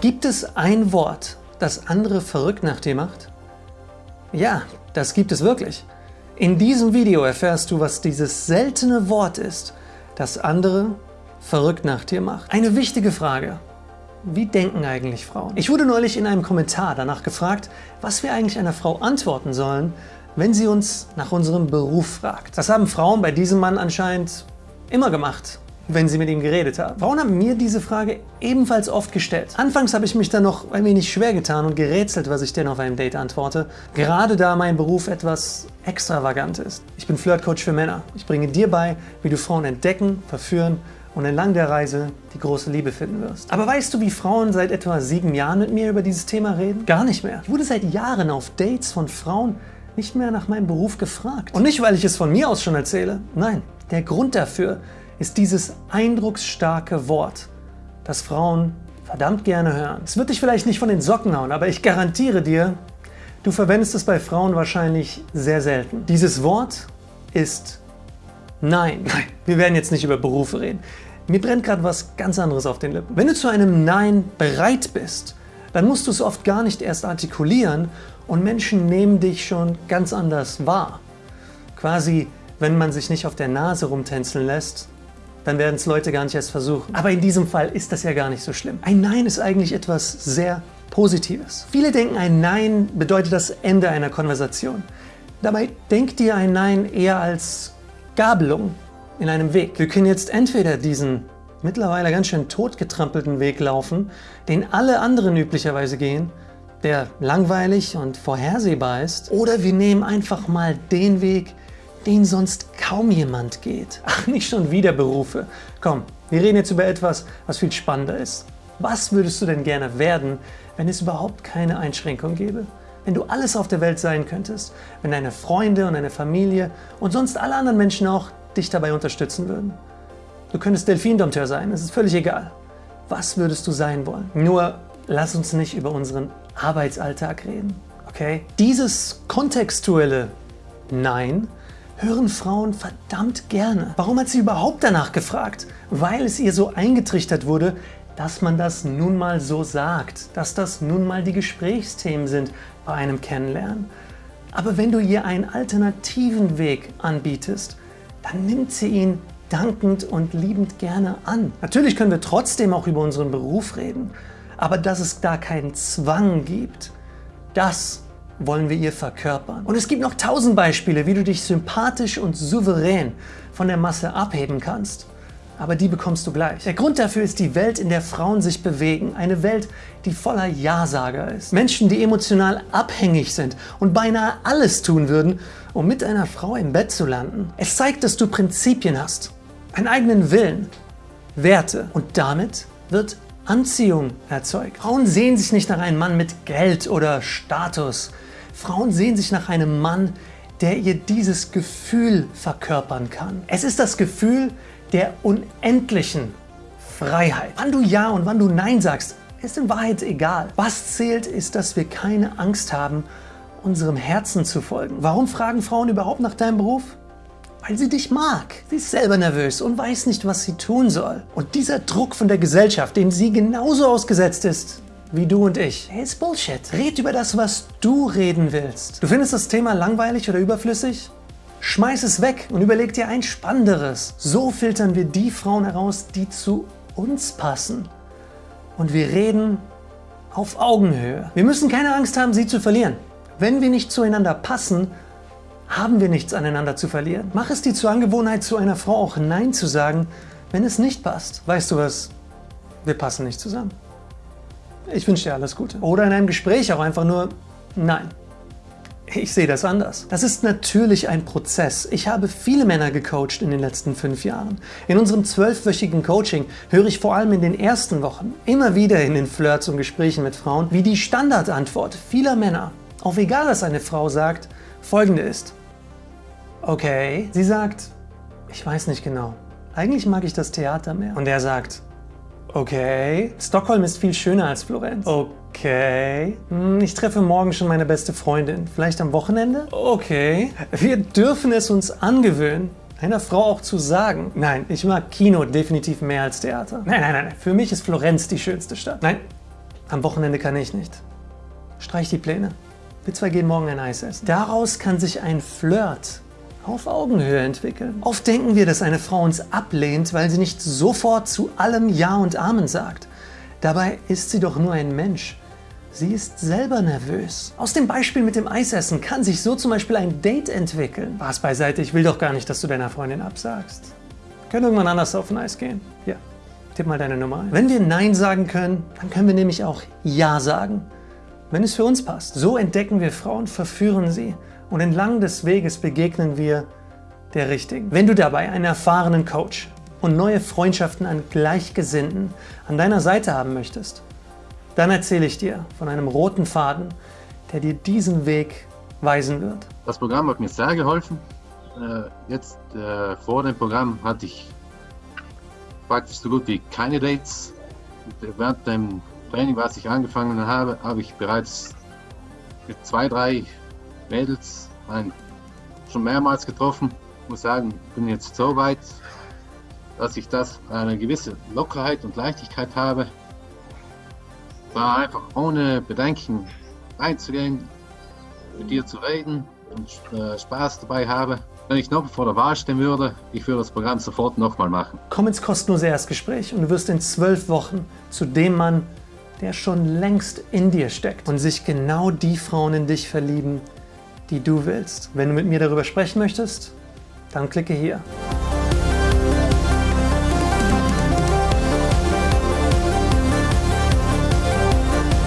Gibt es ein Wort, das andere verrückt nach dir macht? Ja, das gibt es wirklich. In diesem Video erfährst du, was dieses seltene Wort ist, das andere verrückt nach dir macht. Eine wichtige Frage. Wie denken eigentlich Frauen? Ich wurde neulich in einem Kommentar danach gefragt, was wir eigentlich einer Frau antworten sollen, wenn sie uns nach unserem Beruf fragt. Das haben Frauen bei diesem Mann anscheinend immer gemacht wenn sie mit ihm geredet haben. Frauen haben mir diese Frage ebenfalls oft gestellt. Anfangs habe ich mich dann noch ein wenig schwer getan und gerätselt, was ich denn auf einem Date antworte, gerade da mein Beruf etwas extravagant ist. Ich bin Flirtcoach für Männer. Ich bringe dir bei, wie du Frauen entdecken, verführen und entlang der Reise die große Liebe finden wirst. Aber weißt du, wie Frauen seit etwa sieben Jahren mit mir über dieses Thema reden? Gar nicht mehr. Ich wurde seit Jahren auf Dates von Frauen nicht mehr nach meinem Beruf gefragt. Und nicht, weil ich es von mir aus schon erzähle. Nein, der Grund dafür ist dieses eindrucksstarke Wort, das Frauen verdammt gerne hören. Es wird dich vielleicht nicht von den Socken hauen, aber ich garantiere dir, du verwendest es bei Frauen wahrscheinlich sehr selten. Dieses Wort ist Nein. Nein. Wir werden jetzt nicht über Berufe reden. Mir brennt gerade was ganz anderes auf den Lippen. Wenn du zu einem Nein bereit bist, dann musst du es oft gar nicht erst artikulieren und Menschen nehmen dich schon ganz anders wahr. Quasi, wenn man sich nicht auf der Nase rumtänzeln lässt, dann werden es Leute gar nicht erst versuchen. Aber in diesem Fall ist das ja gar nicht so schlimm. Ein Nein ist eigentlich etwas sehr Positives. Viele denken, ein Nein bedeutet das Ende einer Konversation. Dabei denkt dir ein Nein eher als Gabelung in einem Weg. Wir können jetzt entweder diesen mittlerweile ganz schön totgetrampelten Weg laufen, den alle anderen üblicherweise gehen, der langweilig und vorhersehbar ist, oder wir nehmen einfach mal den Weg, den sonst kaum jemand geht. Ach, nicht schon wieder Berufe. Komm, wir reden jetzt über etwas, was viel spannender ist. Was würdest du denn gerne werden, wenn es überhaupt keine Einschränkung gäbe? Wenn du alles auf der Welt sein könntest, wenn deine Freunde und deine Familie und sonst alle anderen Menschen auch dich dabei unterstützen würden. Du könntest Delfindompteur sein, es ist völlig egal. Was würdest du sein wollen? Nur lass uns nicht über unseren Arbeitsalltag reden, okay? Dieses kontextuelle Nein hören Frauen verdammt gerne. Warum hat sie überhaupt danach gefragt? Weil es ihr so eingetrichtert wurde, dass man das nun mal so sagt, dass das nun mal die Gesprächsthemen sind bei einem Kennenlernen. Aber wenn du ihr einen alternativen Weg anbietest, dann nimmt sie ihn dankend und liebend gerne an. Natürlich können wir trotzdem auch über unseren Beruf reden, aber dass es da keinen Zwang gibt, das wollen wir ihr verkörpern. Und es gibt noch tausend Beispiele, wie du dich sympathisch und souverän von der Masse abheben kannst. Aber die bekommst du gleich. Der Grund dafür ist die Welt, in der Frauen sich bewegen. Eine Welt, die voller Ja-Sager ist. Menschen, die emotional abhängig sind und beinahe alles tun würden, um mit einer Frau im Bett zu landen. Es zeigt, dass du Prinzipien hast, einen eigenen Willen, Werte und damit wird Anziehung erzeugt. Frauen sehen sich nicht nach einem Mann mit Geld oder Status. Frauen sehen sich nach einem Mann, der ihr dieses Gefühl verkörpern kann. Es ist das Gefühl der unendlichen Freiheit. Wann du Ja und wann du Nein sagst, ist in Wahrheit egal. Was zählt, ist, dass wir keine Angst haben, unserem Herzen zu folgen. Warum fragen Frauen überhaupt nach deinem Beruf? Weil sie dich mag. Sie ist selber nervös und weiß nicht, was sie tun soll. Und dieser Druck von der Gesellschaft, dem sie genauso ausgesetzt ist, wie du und ich. Hey, ist Bullshit. Red über das, was du reden willst. Du findest das Thema langweilig oder überflüssig? Schmeiß es weg und überleg dir ein spannenderes. So filtern wir die Frauen heraus, die zu uns passen. Und wir reden auf Augenhöhe. Wir müssen keine Angst haben, sie zu verlieren. Wenn wir nicht zueinander passen, haben wir nichts aneinander zu verlieren. Mach es dir zur Angewohnheit, zu einer Frau auch Nein zu sagen, wenn es nicht passt. Weißt du was? Wir passen nicht zusammen. Ich wünsche dir alles Gute. Oder in einem Gespräch auch einfach nur Nein. Ich sehe das anders. Das ist natürlich ein Prozess. Ich habe viele Männer gecoacht in den letzten fünf Jahren. In unserem zwölfwöchigen Coaching höre ich vor allem in den ersten Wochen immer wieder in den Flirts und Gesprächen mit Frauen, wie die Standardantwort vieler Männer, auf egal was eine Frau sagt, folgende ist. Okay, sie sagt, ich weiß nicht genau. Eigentlich mag ich das Theater mehr. Und er sagt, Okay. Stockholm ist viel schöner als Florenz. Okay. Hm, ich treffe morgen schon meine beste Freundin. Vielleicht am Wochenende? Okay. Wir dürfen es uns angewöhnen, einer Frau auch zu sagen, nein, ich mag Kino definitiv mehr als Theater. Nein, nein, nein, für mich ist Florenz die schönste Stadt. Nein, Am Wochenende kann ich nicht. Streich die Pläne. Wir zwei gehen morgen ein Eis essen. Daraus kann sich ein Flirt auf Augenhöhe entwickeln. Oft denken wir, dass eine Frau uns ablehnt, weil sie nicht sofort zu allem Ja und Amen sagt. Dabei ist sie doch nur ein Mensch. Sie ist selber nervös. Aus dem Beispiel mit dem Eisessen kann sich so zum Beispiel ein Date entwickeln. Was beiseite, ich will doch gar nicht, dass du deiner Freundin absagst. Können irgendwann anders auf ein Eis gehen. Ja, tipp mal deine Nummer ein. Wenn wir Nein sagen können, dann können wir nämlich auch Ja sagen. Wenn es für uns passt. So entdecken wir Frauen, verführen sie und entlang des Weges begegnen wir der Richtigen. Wenn du dabei einen erfahrenen Coach und neue Freundschaften an Gleichgesinnten an deiner Seite haben möchtest, dann erzähle ich dir von einem roten Faden, der dir diesen Weg weisen wird. Das Programm hat mir sehr geholfen. Äh, jetzt äh, vor dem Programm hatte ich praktisch so gut wie keine Dates. Während dem Training, was ich angefangen habe, habe ich bereits zwei, drei Mädels schon mehrmals getroffen. Ich muss sagen, ich bin jetzt so weit, dass ich das eine gewisse Lockerheit und Leichtigkeit habe war einfach ohne Bedenken reinzugehen, mit dir zu reden und äh, Spaß dabei habe. Wenn ich noch vor der Wahl stehen würde, ich würde das Programm sofort nochmal machen. Komm ins kostenlose Erstgespräch und du wirst in zwölf Wochen zu dem Mann, der schon längst in dir steckt und sich genau die Frauen in dich verlieben, die du willst. Wenn du mit mir darüber sprechen möchtest, dann klicke hier.